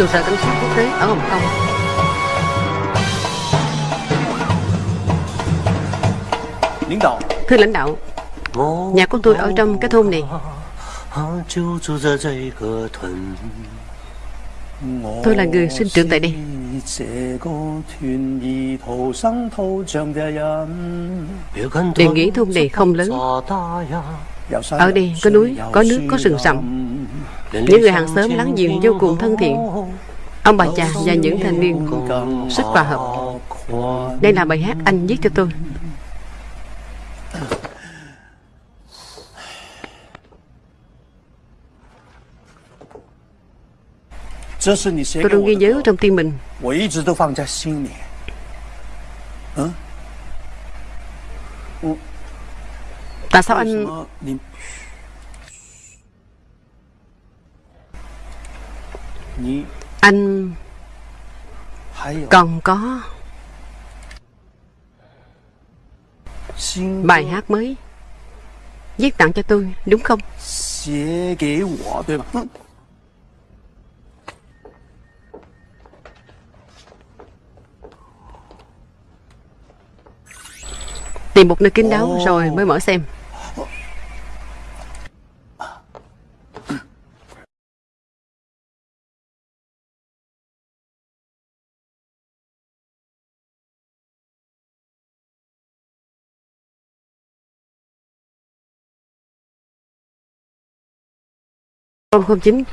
Trụ sở cảnh sát quốc tế ở Hồng Kông. Thưa lãnh đạo Nhà của tôi ở trong cái thôn này. Tôi là người sinh trưởng tại đây. Đề nghĩ thôn này không lớn. Ở đây có núi, có nước, có rừng rậm. Những người hàng xóm láng giềng vô cùng thân thiện Ông bà già và những thanh niên rất hòa hợp. Đây là bài hát anh viết cho tôi. Tôi luôn ghi nhớ trong tim mình. Tại sao anh anh còn có Bài hát mới Viết tặng cho tôi, đúng không? Tìm một nơi kín đáo rồi mới mở xem. con không chính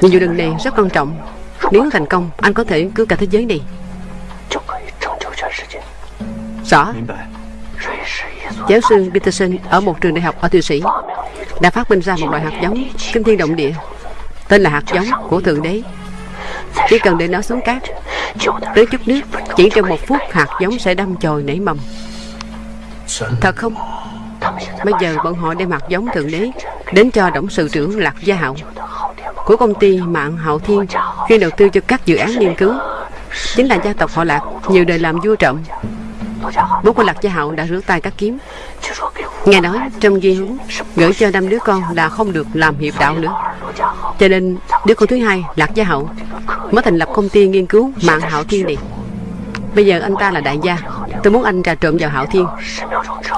nhưng dù lần này rất quan trọng. Nếu thành công, anh có thể cứu cả thế giới này. Rõ. Giáo sư Peterson ở một trường đại học ở Thụy Sĩ Đã phát minh ra một loại hạt giống Kinh thiên động địa. Tên là hạt giống của Thượng Đế. Chỉ cần để nó xuống cát, Tới chút nước, Chỉ trong một phút hạt giống sẽ đâm chồi nảy mầm. Thật không? Bây giờ bọn họ đem mặt giống Thượng Đế Đến cho Tổng sự trưởng Lạc Gia Hậu Của công ty Mạng Hậu Thiên Chuyên đầu tư cho các dự án nghiên cứu. Chính là gia tộc họ Lạc, Nhiều đời làm vua trọng Bố của Lạc Gia Hậu đã rửa tay các kiếm. Nghe nói trong duy hướng Gửi cho năm đứa con là không được làm hiệp đạo nữa. Cho nên, đứa con thứ hai, Lạc Gia Hậu Mới thành lập công ty nghiên cứu Mạng Hậu Thiên này. Bây giờ anh ta là đại gia. Tôi muốn anh trà trộn vào Hạo Thiên.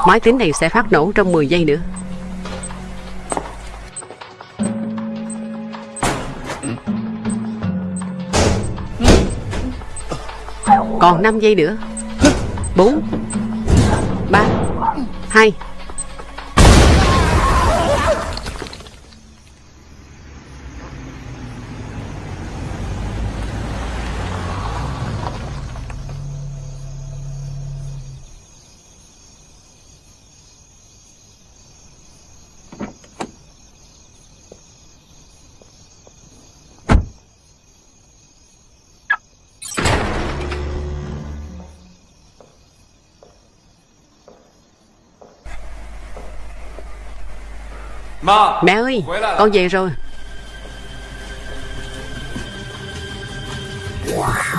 Máy tính này sẽ phát nổ trong 10 giây nữa. Còn 5 giây nữa. 4 3 2 Mẹ ơi Con về rồi. Wow.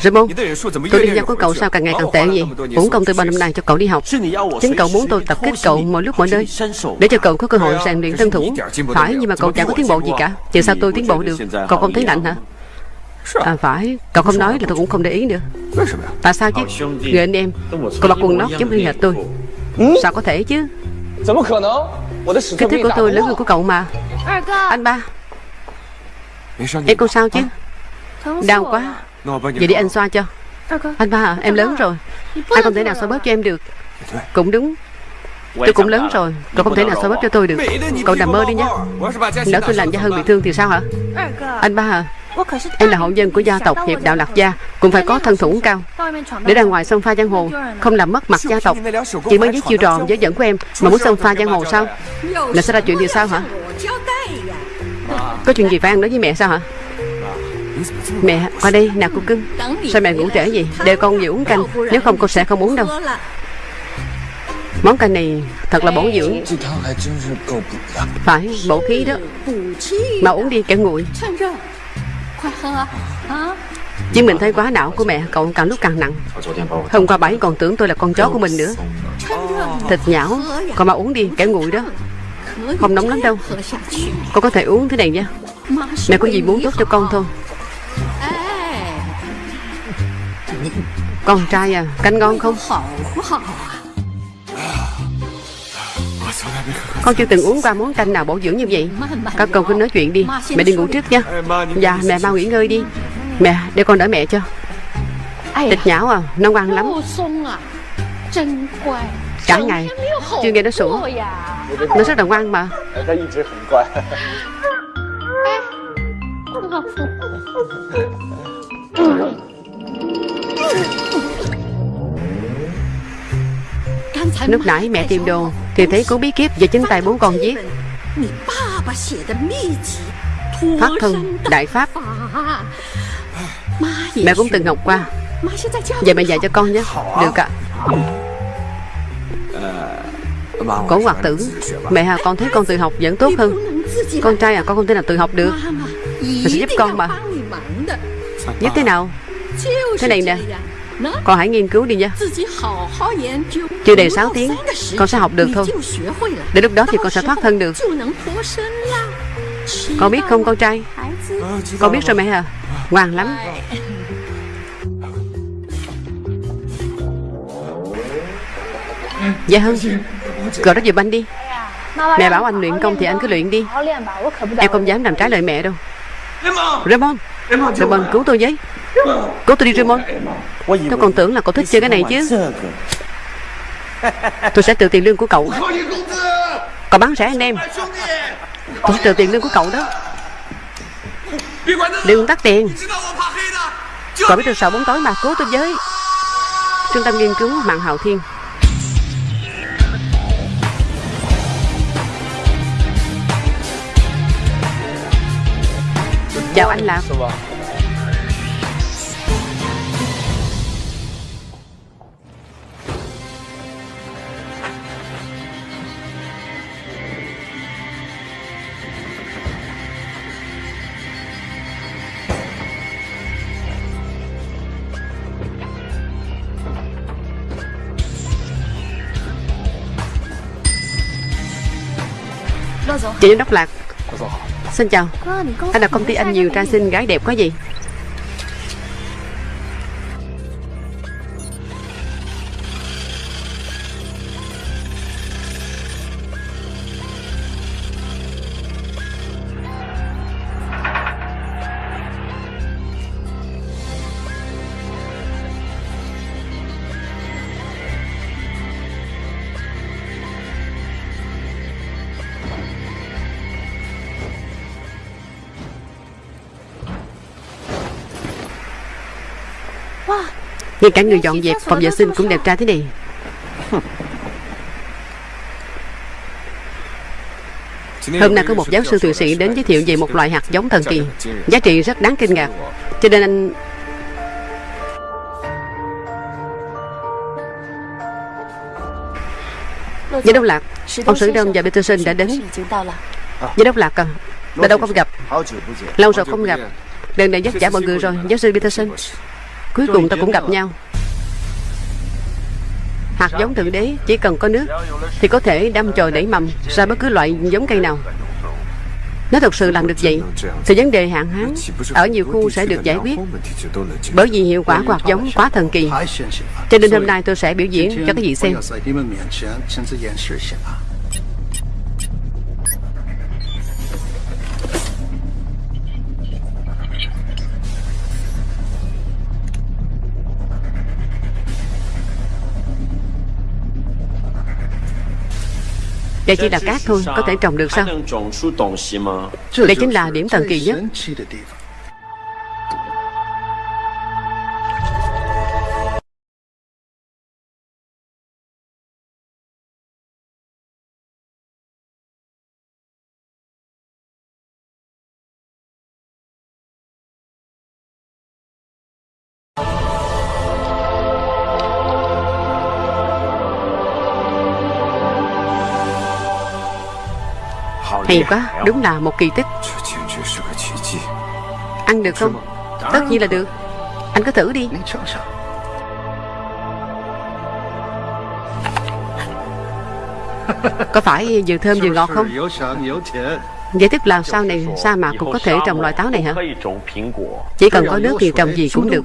Raymond Tôi đi giao của cậu sao càng ngày càng tệ vậy Uổng công tôi bao năm nay cho cậu đi học。Chính cậu muốn tôi tập kích cậu mọi lúc mọi nơi Để cho cậu có cơ hội rèn luyện thân thủ。Phải nhưng mà cậu chẳng có tiến bộ gì cả。Chứ sao tôi tiến bộ được Cậu không thấy lạnh hả？À phải Cậu không nói là tôi cũng không để ý nữa Tại sao chứ？Người anh em Cậu mặc quần lót giống như hệt tôi Sao có thể chứ？Kích thước của tôi lớn hơn của cậu mà。Anh ba Em không sao chứ？Đau quá Vậy để anh xoa cho. Anh ba à, em lớn rồi. Anh không thể nào xoa bóp cho em được. Cũng đúng. Tôi cũng lớn rồi. Cậu không thể nào xoa bóp cho tôi được. Cậu nằm mơ đi nhé. Nếu tôi làm gia hơn bị thương thì sao hả? Anh ba à Em là hậu dân của gia tộc Hiệp Đạo Lạc Gia Cũng phải có thân thủ cao. Để ra ngoài sông pha giang hồ. Không làm mất mặt gia tộc. Chỉ mới với chiêu trò giới dẫn của em Mà muốn sông pha giang hồ sao? Là sẽ ra chuyện gì sao hả? Có chuyện gì phải ăn nói với mẹ sao hả Mẹ, qua đây, nào cô cưng. Sao mẹ ngủ trễ vậy? Để con về uống canh, Nếu không con sẽ không uống đâu. Món canh này thật là bổ dưỡng. Phải, bổ khí đó. Mà uống đi, kẻ nguội. Chứ mình thấy quá não của mẹ, Cậu càng lúc càng nặng. Hôm qua bảy còn tưởng tôi là con chó của mình nữa. Thịt nhão Còn mà uống đi, kẻ nguội đó. Không nóng lắm đâu. Con có thể uống thế này nha. Mẹ có gì muốn tốt cho con thôi. Con trai à Canh ngon không? Con chưa từng uống qua món canh nào bổ dưỡng như vậy. Các con cứ nói chuyện đi Mẹ đi ngủ trước nha. Dạ mẹ mau nghỉ ngơi đi. Mẹ để con đỡ mẹ cho. Thịt nhão à Nó ngoan lắm. Cả ngày Chưa nghe nó sủa. Nó rất là ngoan mà Lúc nãy mẹ tìm đồ, Thì thấy cuốn bí kíp do chính tay bố con viết pháp thân, Đại Pháp. Mẹ cũng từng học qua. Vậy mẹ dạy cho con nhé. Được ạ. Cổ hoạt tử, Mẹ à con thấy con tự học vẫn tốt hơn. Con trai à con không thể nào tự học được. Mẹ sẽ giúp con mà. Giúp thế nào? Thế này nè Con hãy nghiên cứu đi nha. Chưa đầy 6 tiếng Con sẽ học được thôi. Đến lúc đó thì con sẽ thoát thân được. Con biết không con trai? Con biết rồi mẹ à Ngoan lắm. Dạ hơn Gọi đó giùm anh đi. Mẹ bảo anh luyện công thì anh cứ luyện đi. Em không dám làm trái lời mẹ đâu. Raymond Raymond cứu tôi với cậu tôi đi, Raymond. Tôi còn tưởng là cậu thích chơi cái này chứ. Tôi sẽ trừ tiền lương của cậu. Cậu bán rẻ anh em. Tôi sẽ trừ tiền lương của cậu đó. Đừng tắt tiền. Cậu biết tôi sợ bóng tối mà, cố tôi với. Trung tâm nghiên cứu mạng hào thiên. Chào anh Lạc. Chị giám đốc Lạc. Xin chào. Anh là công ty anh nhiều trai xinh gái đẹp có gì Ngay cả người dọn dẹp, phòng vệ sinh cũng đẹp trai thế này. Hôm nay có một giáo sư thụy sĩ đến giới thiệu về một loại hạt giống thần kỳ. Giá trị rất đáng kinh ngạc. Cho nên anh Giám đốc Lạc, Ông Sử Đông và Peterson đã đến. Giám đốc Lạc à Đã đâu không gặp. Lâu rồi không gặp. Lần này dắt giả mọi người rồi, Giáo sư Peterson. Cuối cùng ta cũng gặp nhau. Hạt giống thượng đế chỉ cần có nước Thì có thể đâm chồi nảy mầm Ra bất cứ loại giống cây nào. Nếu thật sự làm được vậy Thì vấn đề hạn hán Ở nhiều khu sẽ được giải quyết. Bởi vì hiệu quả của hạt giống quá thần kỳ. Cho nên hôm nay tôi sẽ biểu diễn cho các vị xem đây chỉ là cát thôi Có thể trồng được sao? Đây chính là điểm thần kỳ nhất Hay quá, đúng là một kỳ tích Ăn được không? Tất nhiên là được Anh cứ thử đi Có phải vừa thơm vừa ngọt không? Vậy tức là sau này sa mạc cũng có thể trồng loại táo này hả? Chỉ cần có nước thì trồng gì cũng được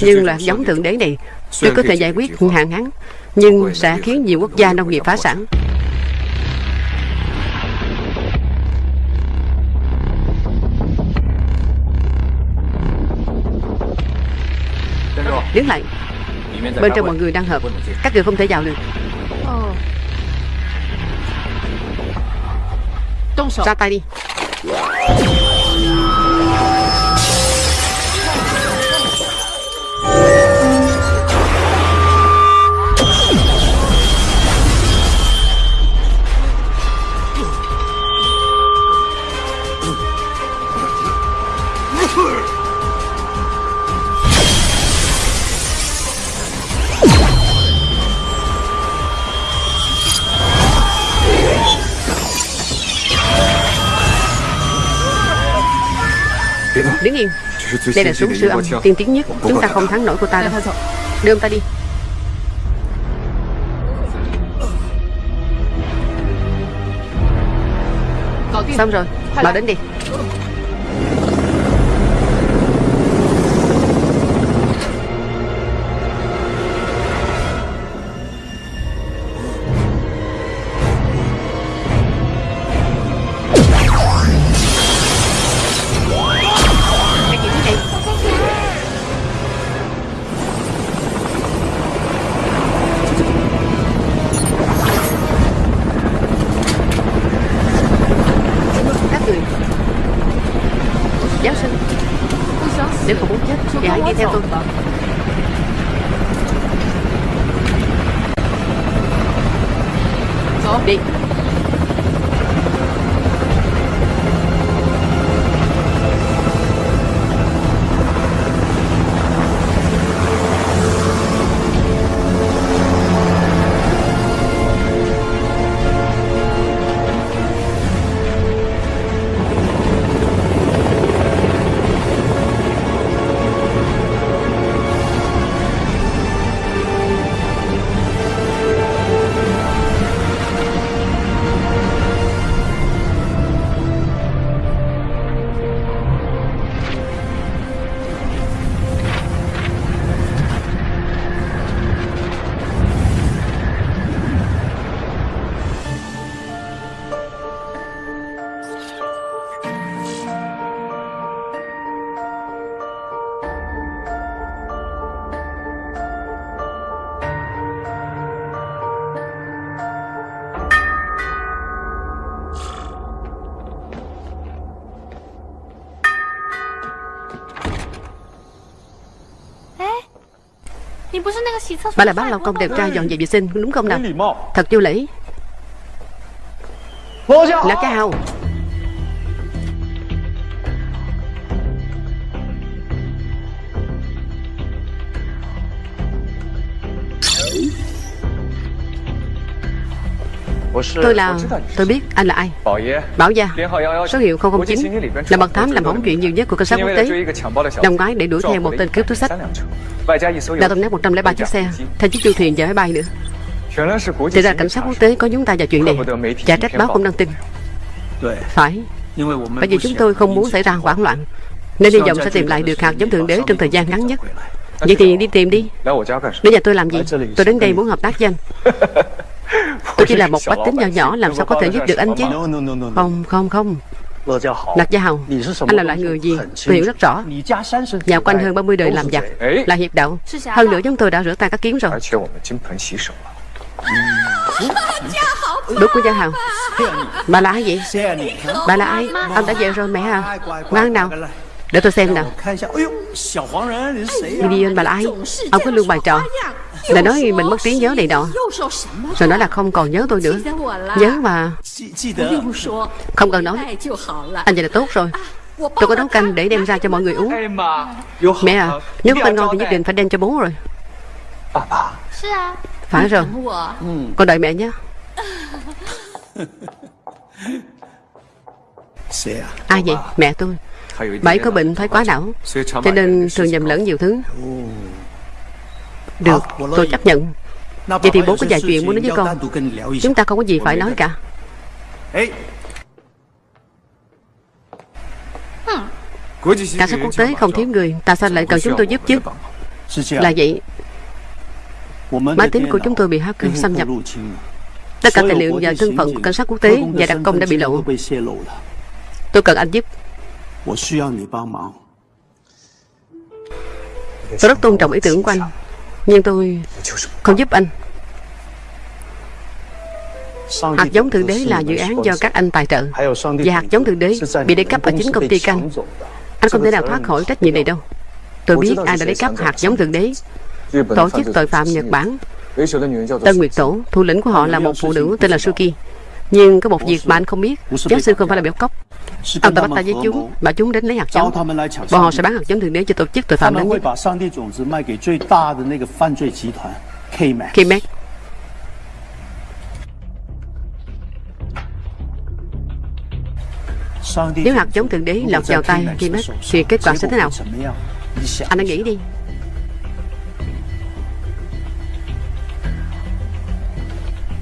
Nhưng là giống thượng đế này Tôi có thể giải quyết hạn hán Nhưng sẽ khiến nhiều quốc gia nông nghiệp phá sản Đứng lại. Bên trong mọi người đang hợp. Các người không thể vào được. Ra tay đi Đứng yên. Đây là súng siêu âm tiên tiến nhất. Chúng ta không thắng nổi cô ta đâu. Đưa ông ta đi. Xong rồi. Bảo đến đi Bà là bác lao công đẹp trai dọn dẹp vệ sinh đúng không nào? Thật vô lễ Là cao Tôi là Tôi biết anh là ai. Bảo gia Số hiệu 009 Là mật thám làm hỏng chuyện nhiều nhất của cảnh sát quốc tế. Năm ngoái để đuổi theo một tên cướp túi sách. Đã tông nát 103 chiếc xe. Thêm chiếc du thuyền và máy bay nữa. Thì ra cảnh sát quốc tế có chúng ta vào chuyện này. Chả trách báo không đăng tin. Phải. Bởi vì chúng tôi không muốn xảy ra hoảng loạn. Nên hy vọng sẽ tìm lại được hạt giống thượng đế trong thời gian ngắn nhất. Vậy thì đi tìm đi. Đến nhà tôi làm gì? Tôi đến đây muốn hợp tác với anh Tôi chỉ là một bách tính nhỏ nhỏ Làm sao có thể giúp được anh chứ? Không không không. Lạc Gia Hầu Anh là loại người gì? Tôi hiểu rất rõ. Nhà quanh hơn 30 đời làm giặc. Là hiệp đạo Hơn nữa chúng tôi đã rửa tay các kiến rồi. Đúng của Gia Hầu. Bà là ai vậy? Bà là ai? Ông đã về rồi mẹ à? Ngoan nào để tôi xem nào. Vivian bà là ai Ông có luôn bài trò. Là nói mình mất trí nhớ này nọ. Rồi nói là không còn nhớ tôi nữa. Nhớ mà. Không cần nói. Anh vậy là tốt rồi. Tôi có nấu canh để đem ra cho mọi người uống. Mẹ à Nếu có canh ngon thì nhất định phải đem cho bố rồi. Phải rồi. Con đợi mẹ nhé. Ai vậy? Mẹ tôi Bà ấy có bệnh thoái quá não Cho nên thường nhầm lẫn nhiều thứ. Được tôi chấp nhận. Vậy thì bố có vài chuyện muốn nói với con. Chúng ta không có gì phải nói cả? Cảnh sát quốc tế không thiếu người Tại sao lại cần chúng tôi giúp chứ? Là vậy. Máy tính của chúng tôi bị hacker xâm nhập. Tất cả tài liệu và thân phận của cảnh sát quốc tế và đặc công đã bị lộ. Tôi cần anh giúp Tôi rất tôn trọng ý tưởng của anh Nhưng tôi không giúp anh Hạt giống Thượng Đế là dự án do các anh tài trợ Và hạt giống Thượng Đế bị lấy cắp ở chính công ty canh Anh không thể nào thoát khỏi trách nhiệm này đâu Tôi biết ai đã lấy cắp hạt giống Thượng Đế Tổ chức tội phạm Nhật Bản Tân Nguyệt Tổ Thủ lĩnh của họ là một phụ nữ tên là Suki Nhưng có một việc mà anh không biết Giáo sư không phải là béo cốc Ông ta bắt tay với chúng Bảo chúng đến lấy hạt giống Bọn họ sẽ bán hạt giống thượng đế cho tổ chức tội phạm lớn nhất K-Mac Nếu hạt giống thượng đế lọt vào tay K-Mac Thì kết quả sẽ thế nào Anh hãy nghĩ đi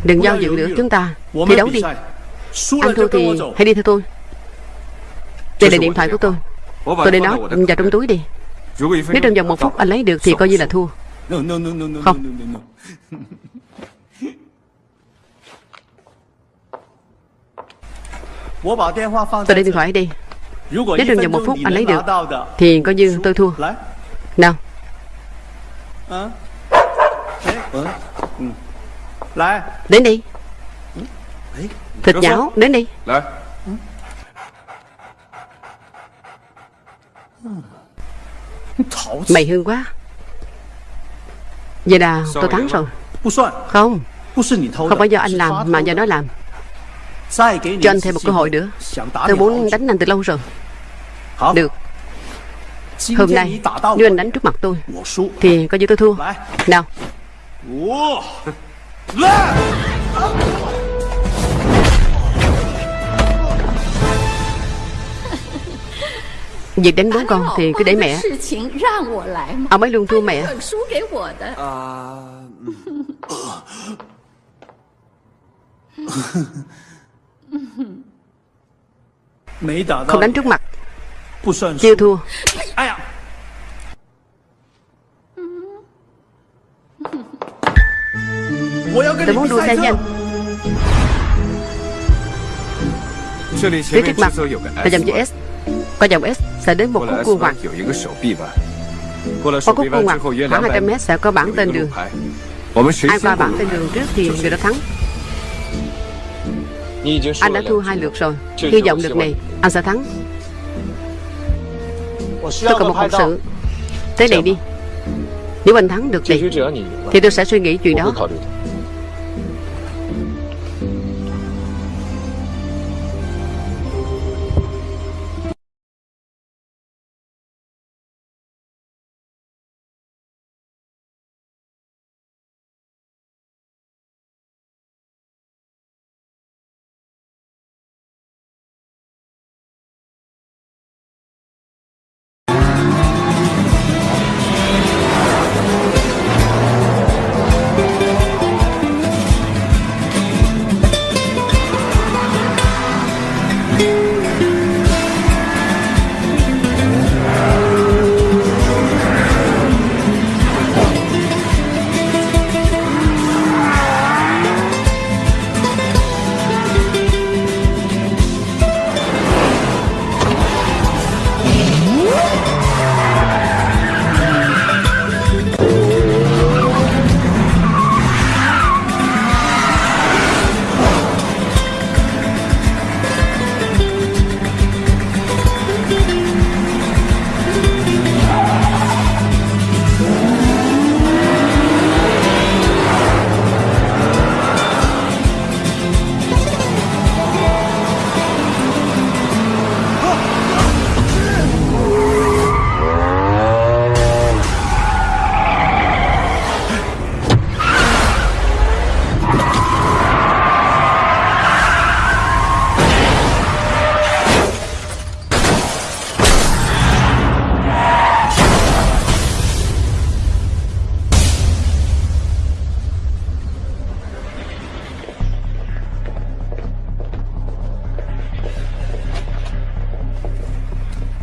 Đừng giao dự nữa chúng ta Thi đấu đi. Anh thua thì hãy đi theo tôi. Đây là điện thoại của tôi. Tôi để nó vào trong túi đi. Nếu trong vòng một phút anh lấy được Thì coi như là thua. Không. Tôi để điện thoại đi. Nếu trong vòng một phút anh lấy được Thì coi như tôi thua. Nào Đến đi. Thịt nhão Đến đi. Mày hương quá. Vậy là tôi thắng rồi. Không. Không phải do anh làm mà do nó làm. Cho anh thêm một cơ hội nữa. Tôi muốn đánh anh từ lâu rồi. Được. Hôm nay Nếu anh đánh trước mặt tôi. Thì coi như tôi thua. Nào Việc đánh bố con thì cứ để mẹ. Ông ấy luôn thua mẹ. Không đánh trước mặt. Chưa thua Tôi muốn đua xe với anh Phía trước mặt là dòng chữ S. Qua dòng S sẽ đến một khúc cua ngoặt Qua khúc cua ngoặt khoảng 200 mét sẽ có bảng tên đường. Ai qua bảng tên đường trước thì người đó thắng. Anh đã thua hai lượt rồi. Hy vọng lượt này anh sẽ thắng. Tôi cần một hậu sự. Thế này đi. Nếu anh thắng được này Thì tôi sẽ suy nghĩ chuyện đó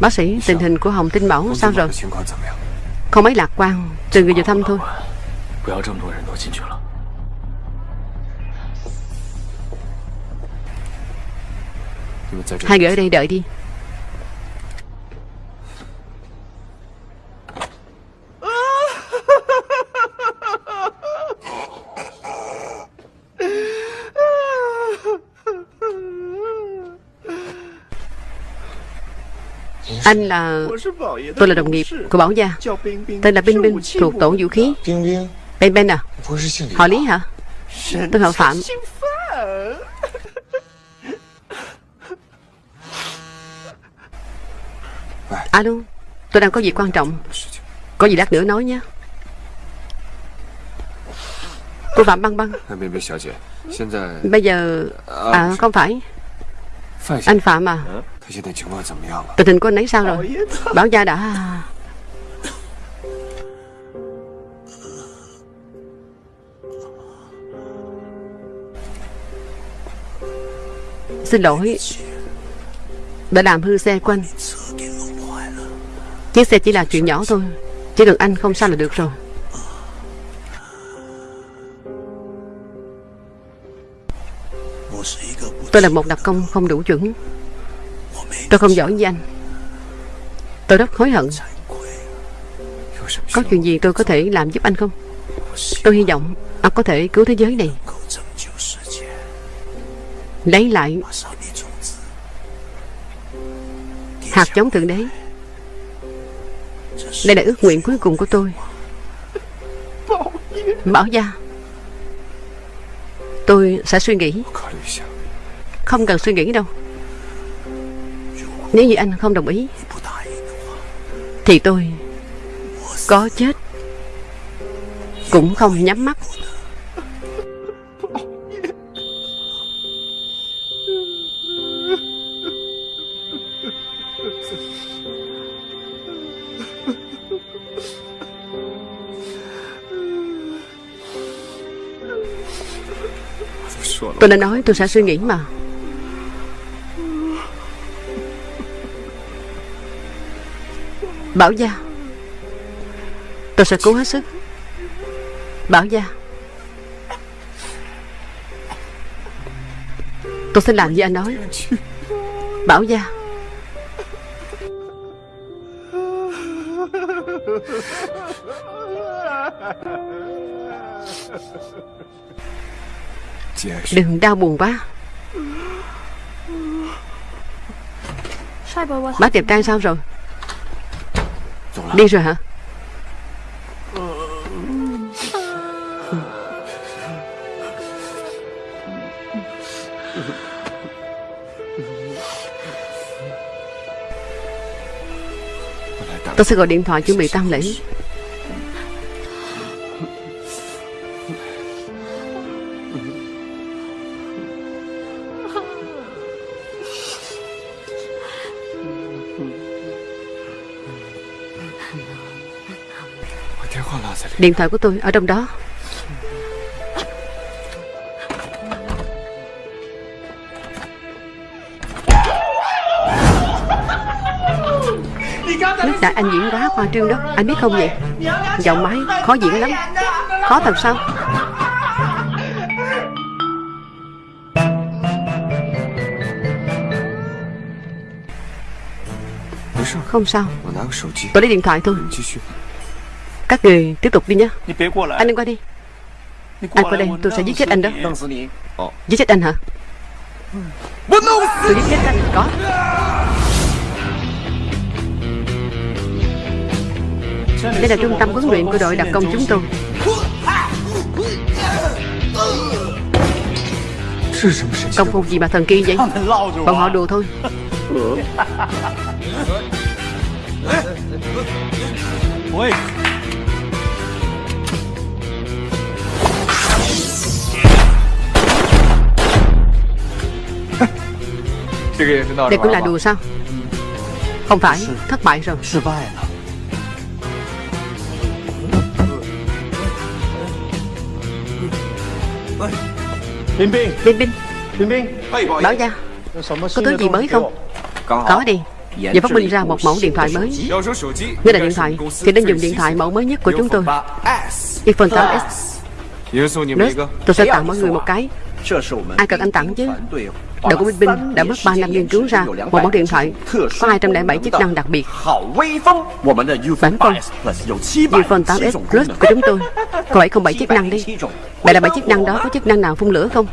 Bác sĩ, tình hình của Hồng Tinh Bảo sao rồi? Không mấy lạc quan, trừ người vào thăm thôi. Hai người ở đây đợi đi. Anh là Tôi là đồng nghiệp của Bảo Gia Tên là Binh Binh thuộc tổ vũ khí Binh Binh à Họ Lý hả Tôi họ Phạm Alo Tôi đang có việc quan trọng Có gì lát nữa nói nhé Cô Phạm Băng Băng Bây giờ À không phải anh Phạm à? à? Tình hình của anh ấy sao rồi? Bảo gia đã. Xin lỗi. Đã làm hư xe của anh. Chiếc xe chỉ là chuyện nhỏ thôi. Chỉ cần anh không sao là được rồi. Tôi là một đặc công không đủ chuẩn. Tôi không giỏi như anh. Tôi rất hối hận. Có chuyện gì tôi có thể làm giúp anh không? Tôi hy vọng Anh có thể cứu thế giới này. Lấy lại Hạt giống thượng đế. Đây là ước nguyện cuối cùng của tôi. Bảo gia, Tôi sẽ suy nghĩ. Không cần suy nghĩ đâu. Nếu như anh không đồng ý, Thì tôi Có chết Cũng không nhắm mắt. Tôi đã nói tôi sẽ suy nghĩ mà. Bảo Gia. Tôi sẽ cố hết sức. Bảo Gia. Tôi sẽ làm như anh nói. Bảo Gia. Đừng đau buồn quá. Bác đẹp trai sao rồi? Đi rồi hả? Tôi sẽ gọi điện thoại chuẩn bị tang lễ Điện thoại của tôi ở trong đó. Lúc đại anh diễn quá khoa trương đó, Anh biết không vậy? Giọng máy khó diễn lắm. Khó làm sao? Không sao. Tôi lấy điện thoại thôi. Các người tiếp tục đi nhé Anh đừng qua đi. Anh qua đây tôi sẽ giết chết anh đó. Vâng, ờ. Giết chết anh hả? Tôi giết chết anh Có. Đây là trung tâm huấn luyện của đội đặc công chúng tôi. Công phu gì mà thần kỳ vậy? Bọn họ đùa thôi. Đây cũng là đùa sao? Không phải Thất bại rồi. Liên binh Liên binh Liên binh Bảo ra. Có thứ gì mới không? Có. Đi. Và phát minh ra một mẫu điện thoại mới. Nếu là điện thoại. Thì nên dùng điện thoại mẫu mới nhất của chúng tôi. iPhone 8S Nurse, tôi sẽ tặng mọi người một cái. Ai cần anh tặng chứ? Đội của Binh đã mất 3 năm nghiên cứu ra một mẫu điện thoại có 207 chức năng đặc biệt. Bản phong iPhone 8s Plus của chúng tôi. Có 707 chức năng đi. Vậy là 7 chức năng đó có chức năng nào phun lửa không?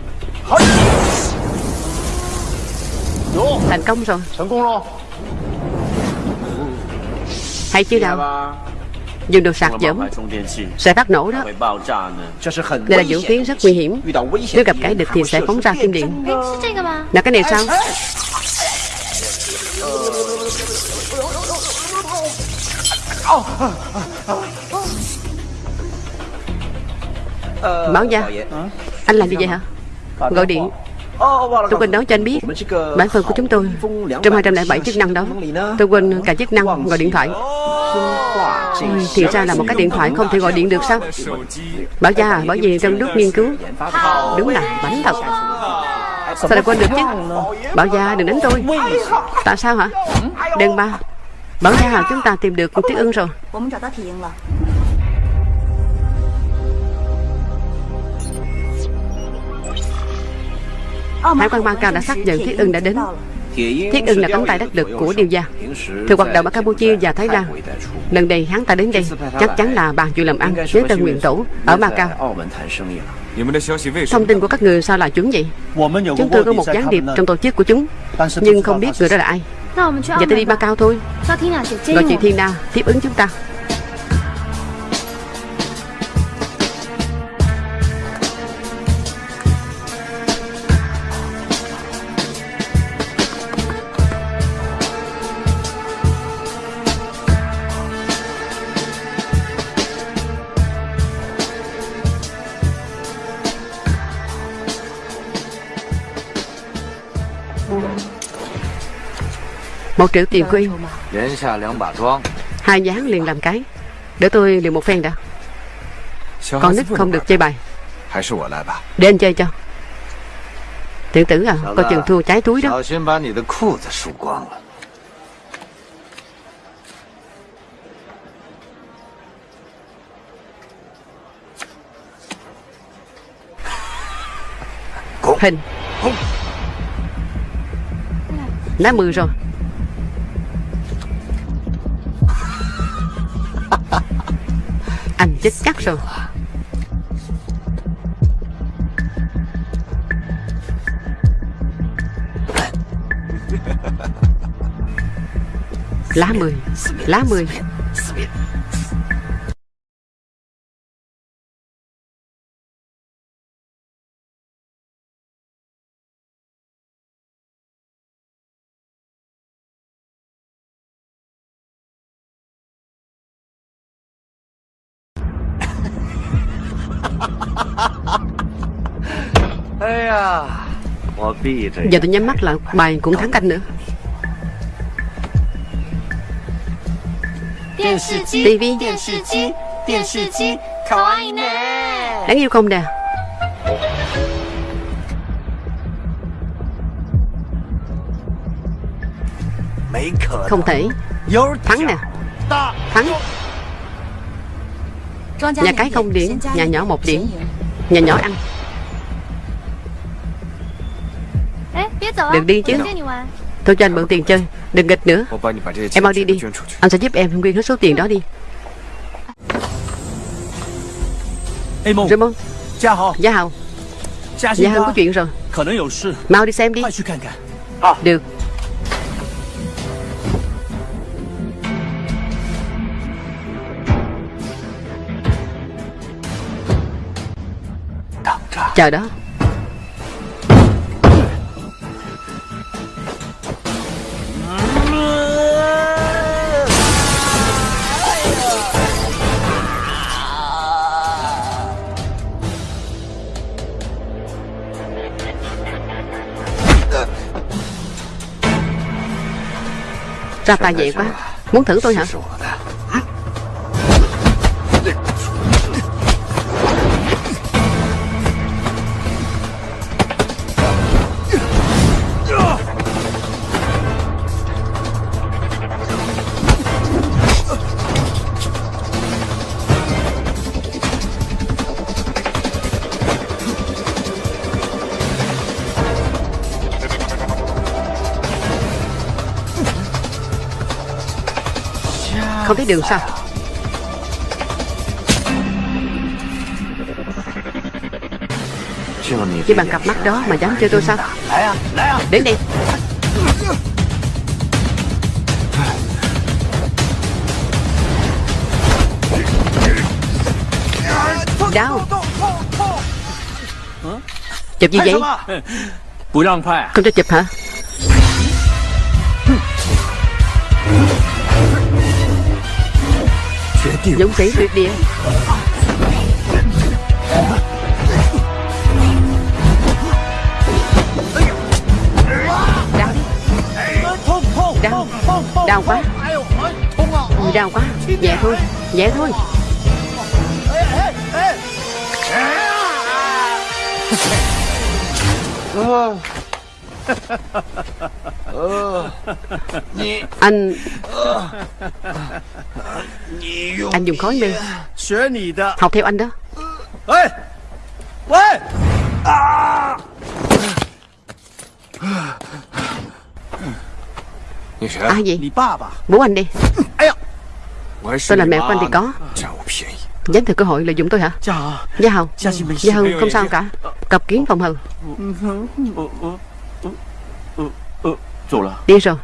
Thành công rồi. Hay chưa nào? Dùng đồ sạc dẫm sẽ phát nổ đó. Đây là vũ khí rất nguy hiểm. Nếu gặp kẻ địch thì sẽ phóng ra kim điện. Là cái này sao? Báo gia Anh làm gì vậy hả? Gọi điện. Tôi quên nói cho anh biết Bản phần của chúng tôi Trong 207 chức năng đó Tôi quên cả chức năng gọi điện thoại. Ôi, Thì ra là một cái điện thoại không thể gọi điện được sao? Bảo gia à Bảo gì trong lúc nghiên cứu. Đúng là bánh thật. Sao lại quên được chứ? Bảo gia đừng đánh tôi. Tại sao hả? Đừng ba. Bảo gia à chúng ta tìm được Tiết ưng rồi. Hải quan Macau đã xác nhận Thiết Ưng đã đến. Thiết Ưng là cánh tay đắc lực của điều gia. Thường hoạt động ở Campuchia và Thái Lan. Lần này hắn ta đến đây Chắc chắn là bàn chuyện làm ăn với Tân Nguyện Tổ Ở Macau. Thông tin của các người sao là chuẩn vậy? Chúng tôi có một gián điệp trong tổ chức của chúng Nhưng không biết người đó là ai. Vậy tôi đi Macau thôi. Gọi chị Thiên Na tiếp ứng chúng ta Một triệu tiền quy Hai dáng liền làm cái. Để tôi liền một phen đã. Con nít không được chơi bài. Để anh chơi cho. Tiểu tử à có chừng thua trái túi đó. Hình. Lá mười rồi. Anh chết chắc rồi. Lá mười Lá mười. Giờ tôi nhắm mắt lại Bài cũng thắng canh nữa. TV Đáng yêu không nè? Không thể. Thắng nè. Thắng. Nhà cái không điểm Nhà nhỏ một điểm. Nhà nhỏ ăn Đừng đi chứ. Tôi cho anh mượn tiền chơi. Đừng nghịch nữa. Em mau đi đi. Anh sẽ giúp em nguyên hết số tiền đó đi. Raymond Gia Hào Gia Hân có chuyện rồi. Mau đi xem đi. Được. Chờ đó Ra tài vậy quá. Muốn thử tôi hả? Không thấy đường sao? Chỉ bằng cặp mắt đó mà dám chơi tôi sao? Đến đây. Đau. Chụp gì vậy? Không cho chụp hả Dũng sĩ tuyệt địa Đau đi. Đau. Đau quá. Đau quá. Nhẹ thôi. Nhẹ thôi. Anh Anh dùng khói mê Học theo anh đó. Ai vậy? Bố anh đi. Tôi là mẹ của anh thì có. Dám thừa cơ hội lợi dụng tôi hả? Gia Hầu. Gia Hầu không sao cả. Cặp kiến phòng hầu Đi rồi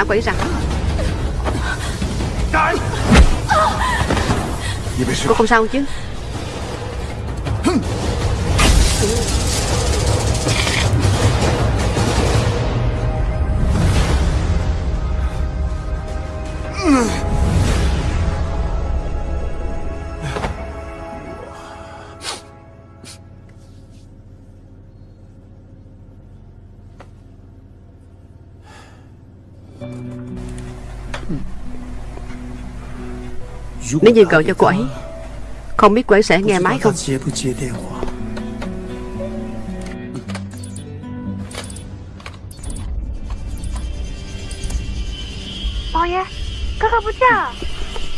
Thả quỷ ra Cô không sao chứ Nếu như gọi cho cô ấy Không biết cô ấy sẽ nghe máy không?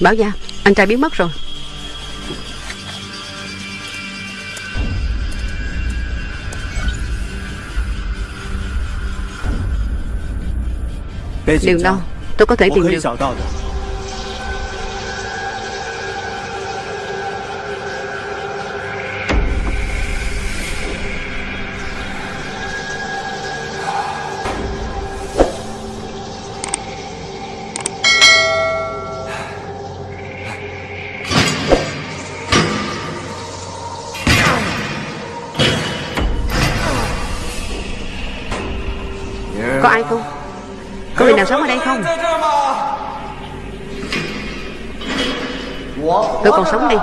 Bảo gia Anh trai biến mất rồi. Đừng đâu Tôi có thể tìm được Tôi còn sống đi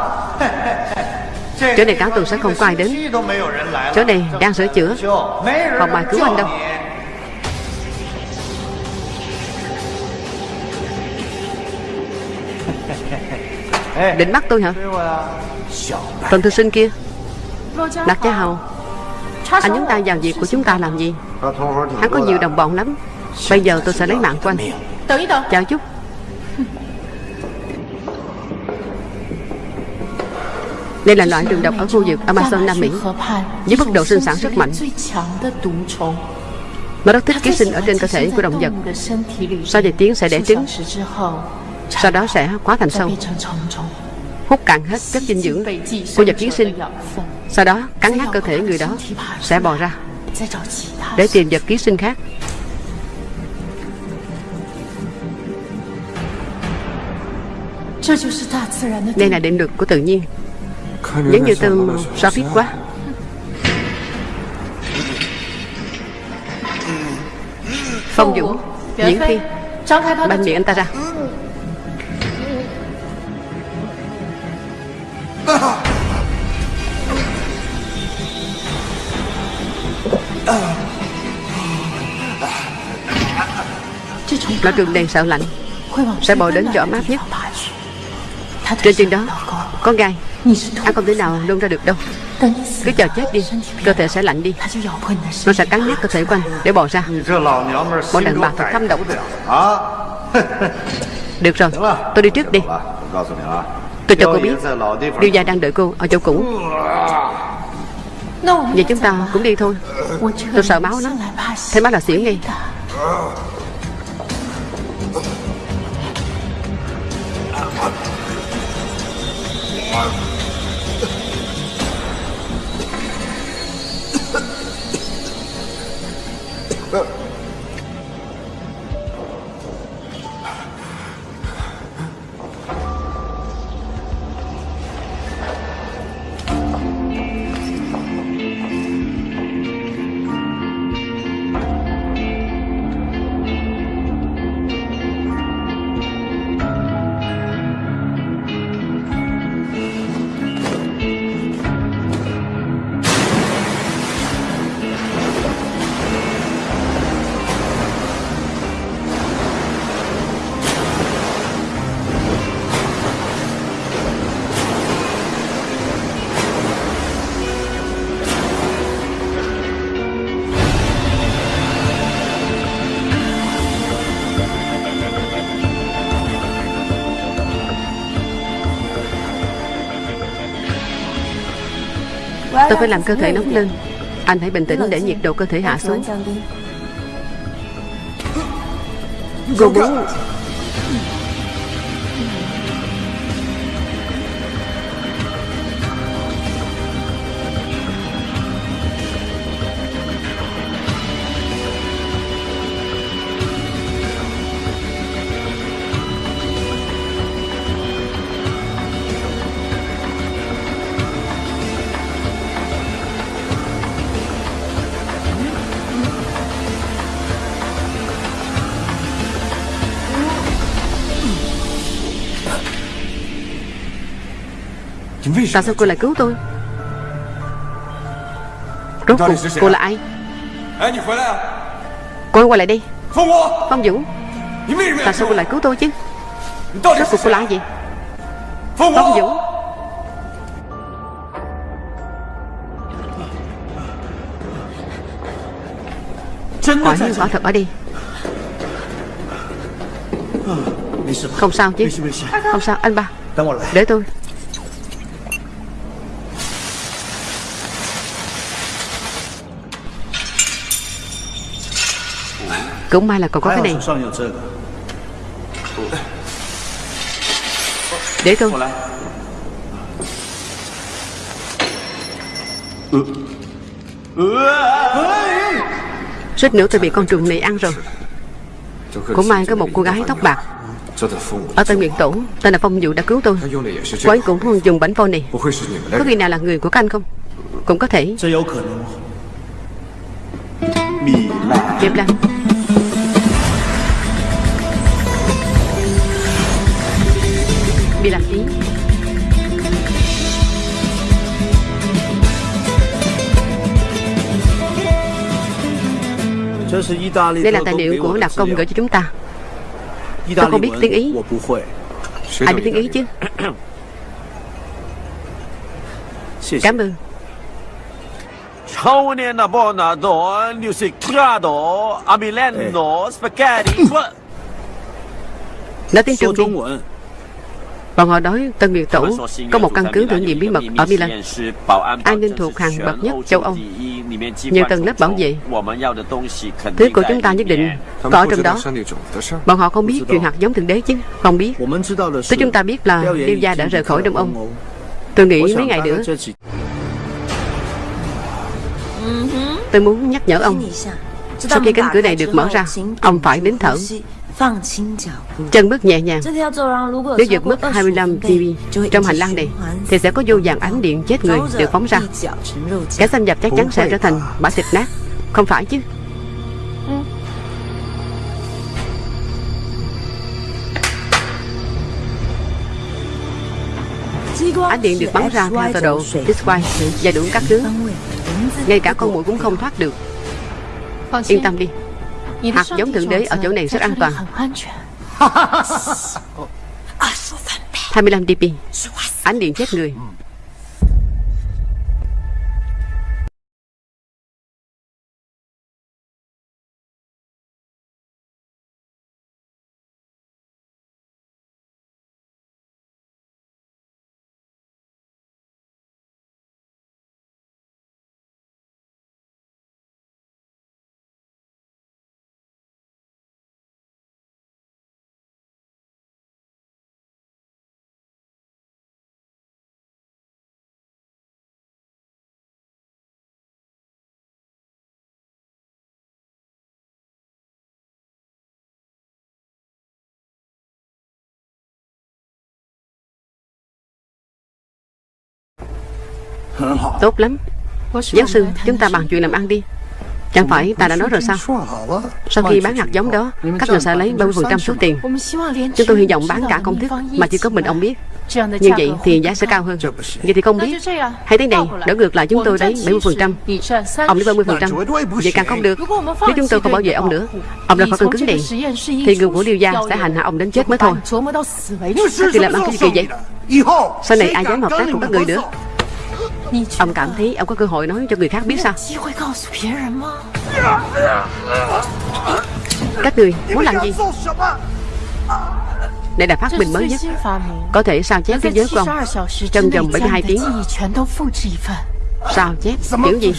Chỗ này cả tuần sẽ không có ai đến. Chỗ này đang sửa chữa. Không ai cứu anh đâu. Định bắt tôi hả? Phần thư sinh kia. Lạc Gia Hầu. Anh nhúng tay vào việc của chúng ta làm gì? Hắn có nhiều đồng bọn lắm. Bây giờ tôi sẽ lấy mạng của anh Chào chút Đây là loại đường độc ở khu vực Amazon Nam Mỹ. Với mức độ sinh sản rất mạnh. Nó rất thích ký sinh ở trên cơ thể của động vật. Sau vài tiếng sẽ đẻ trứng. Sau đó sẽ hóa thành sâu. Hút cạn hết chất dinh dưỡng của vật ký sinh. Sau đó cắn nát cơ thể người đó, Sẽ bò ra. Để tìm vật ký sinh khác. Đây là định luật của tự nhiên. Giống như tôm Sophie quá. Phong Dũng Diễn Phi Banh miệng anh ta ra. Loại trường đèn sợ lạnh? Sẽ bò đến chỗ ấm áp nhất trên chân đó Có gai. Anh à, không thể nào nôn ra được đâu. Cứ chờ chết đi Cơ thể sẽ lạnh đi. Nó sẽ cắn nát cơ thể của anh Để bỏ ra. Bọn đàn bà thật thâm động, Được rồi Tôi đi trước đi. Tôi cho cô biết. Điều gia đang đợi cô ở chỗ cũ. Vậy chúng ta cũng đi thôi. Tôi sợ máu lắm. Thấy máu là xỉu ngay Marvel. Tôi phải làm cơ thể nóng lên. Anh hãy bình tĩnh để nhiệt độ cơ thể hạ xuống. Cô muốn Tại sao cô lại cứu tôi? Rốt cuộc cô là ai? Cô quay lại đi. Phong Vũ. Tại sao cô lại cứu tôi chứ? Rốt cuộc cô là ai vậy? Phong Vũ. Quả như quả thật ở đi Không sao chứ. Không sao anh ba. Để tôi. Cũng may là còn có cái này Để tôi Suýt nữa tôi bị con trùng này ăn rồi. Cũng may có một cô gái tóc bạc. Ở Tân Nguyện Tổ Tên là Phong Dụ đã cứu tôi. Cô ấy cũng dùng bánh phô này. Có khi nào là người của các anh không? Cũng có thể. Kiếp lăng Đây là tài liệu của đặc công gửi cho chúng ta. Tôi không biết tiếng Ý. Ai biết tiếng Ý chứ? Cảm ơn. Nói tiếng Trung đi. Bọn họ nói Tân Nguyệt Tổ có một căn cứ thử nghiệm bí mật ở Milan. An ninh thuộc hàng bậc nhất châu Âu? Nhiều tầng lớp bảo vệ. Thứ của chúng ta nhất định có trong đó. Bọn họ không biết chuyện hạt giống thượng đế chứ? Không biết. Thứ chúng ta biết là Liêu Gia đã rời khỏi Đông Âu. Tôi nghĩ mấy ngày nữa. Tôi muốn nhắc nhở ông. Sau khi cánh cửa này được mở ra Ông phải đến thở. Chân bước nhẹ nhàng. Nếu vượt mức 25 dB trong hành lang này Thì sẽ có vô vàng ánh điện chết người được phóng ra. Kẻ xâm nhập chắc chắn sẽ trở thành bã thịt nát. Không phải chứ. Ánh điện được bắn ra theo tọa độ XY và đủ các hướng Ngay cả con muỗi cũng không thoát được. Yên tâm đi Hạt giống thượng đế ở chỗ này rất an toàn. 25 dB Ánh điện chết người Tốt lắm Giáo sư chúng ta bàn chuyện làm ăn đi Chẳng phải ta đã nói rồi sao Sau khi bán hạt giống đó Các người sẽ lấy 30% số tiền Chúng tôi hy vọng bán cả công thức Mà chỉ có mình ông biết Như vậy thì giá sẽ cao hơn Vậy thì không biết Hay thế này Đỡ ngược lại chúng tôi lấy 70% Ông lấy 30% Vậy càng không được Nếu chúng tôi không bảo vệ ông nữa Ông ra khỏi căn cứ này Thì người của Liêu Gia sẽ hành hạ ông đến chết mới thôi Các người làm ăn cái gì vậy Sau này ai dám hợp tác cùng các người nữa Ông cảm thấy ông có cơ hội nói cho người khác biết sao? Các người muốn làm gì? Đây là phát minh mới nhất. Có thể sao chép thế giới của ông? Trong vòng 72 tiếng. Sao chép? Kiểu gì?